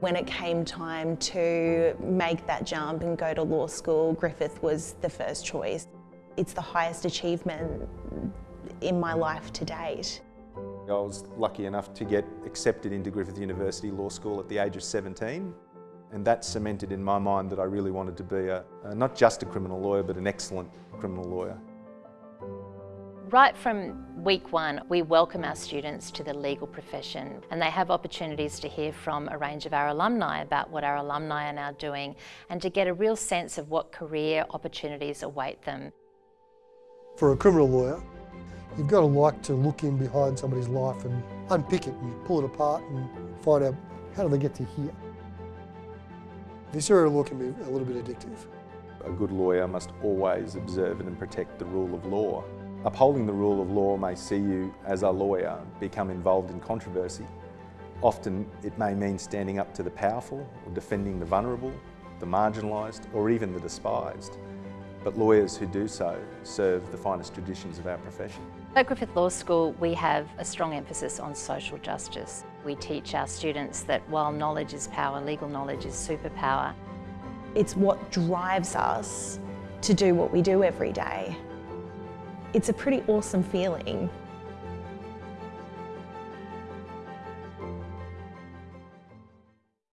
When it came time to make that jump and go to law school, Griffith was the first choice. It's the highest achievement in my life to date. I was lucky enough to get accepted into Griffith University Law School at the age of 17 and that cemented in my mind that I really wanted to be a, not just a criminal lawyer but an excellent criminal lawyer. Right from week one, we welcome our students to the legal profession and they have opportunities to hear from a range of our alumni about what our alumni are now doing and to get a real sense of what career opportunities await them. For a criminal lawyer, you've got to like to look in behind somebody's life and unpick it and pull it apart and find out how do they get to here. This area of law can be a little bit addictive. A good lawyer must always observe and protect the rule of law. Upholding the rule of law may see you, as a lawyer, become involved in controversy. Often it may mean standing up to the powerful, or defending the vulnerable, the marginalised, or even the despised. But lawyers who do so serve the finest traditions of our profession. At Griffith Law School we have a strong emphasis on social justice. We teach our students that while knowledge is power, legal knowledge is superpower. It's what drives us to do what we do every day. It's a pretty awesome feeling